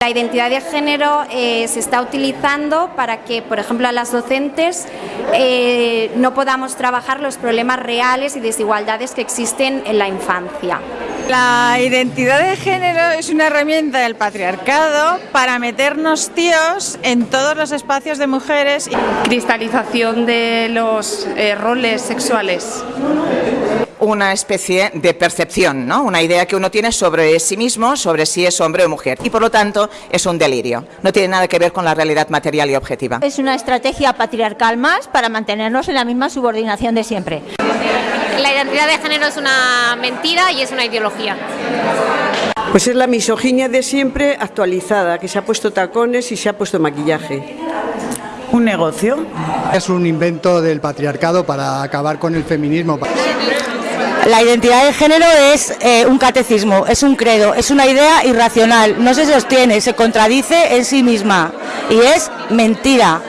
La identidad de género eh, se está utilizando para que, por ejemplo, a las docentes eh, no podamos trabajar los problemas reales y desigualdades que existen en la infancia. La identidad de género es una herramienta del patriarcado para meternos tíos en todos los espacios de mujeres. Cristalización de los eh, roles sexuales una especie de percepción, ¿no? una idea que uno tiene sobre sí mismo, sobre si es hombre o mujer. Y por lo tanto es un delirio. No tiene nada que ver con la realidad material y objetiva. Es una estrategia patriarcal más para mantenernos en la misma subordinación de siempre. La identidad de género es una mentira y es una ideología. Pues es la misoginia de siempre actualizada, que se ha puesto tacones y se ha puesto maquillaje. ¿Un negocio? Es un invento del patriarcado para acabar con el feminismo. La identidad de género es eh, un catecismo, es un credo, es una idea irracional, no se sostiene, se contradice en sí misma y es mentira.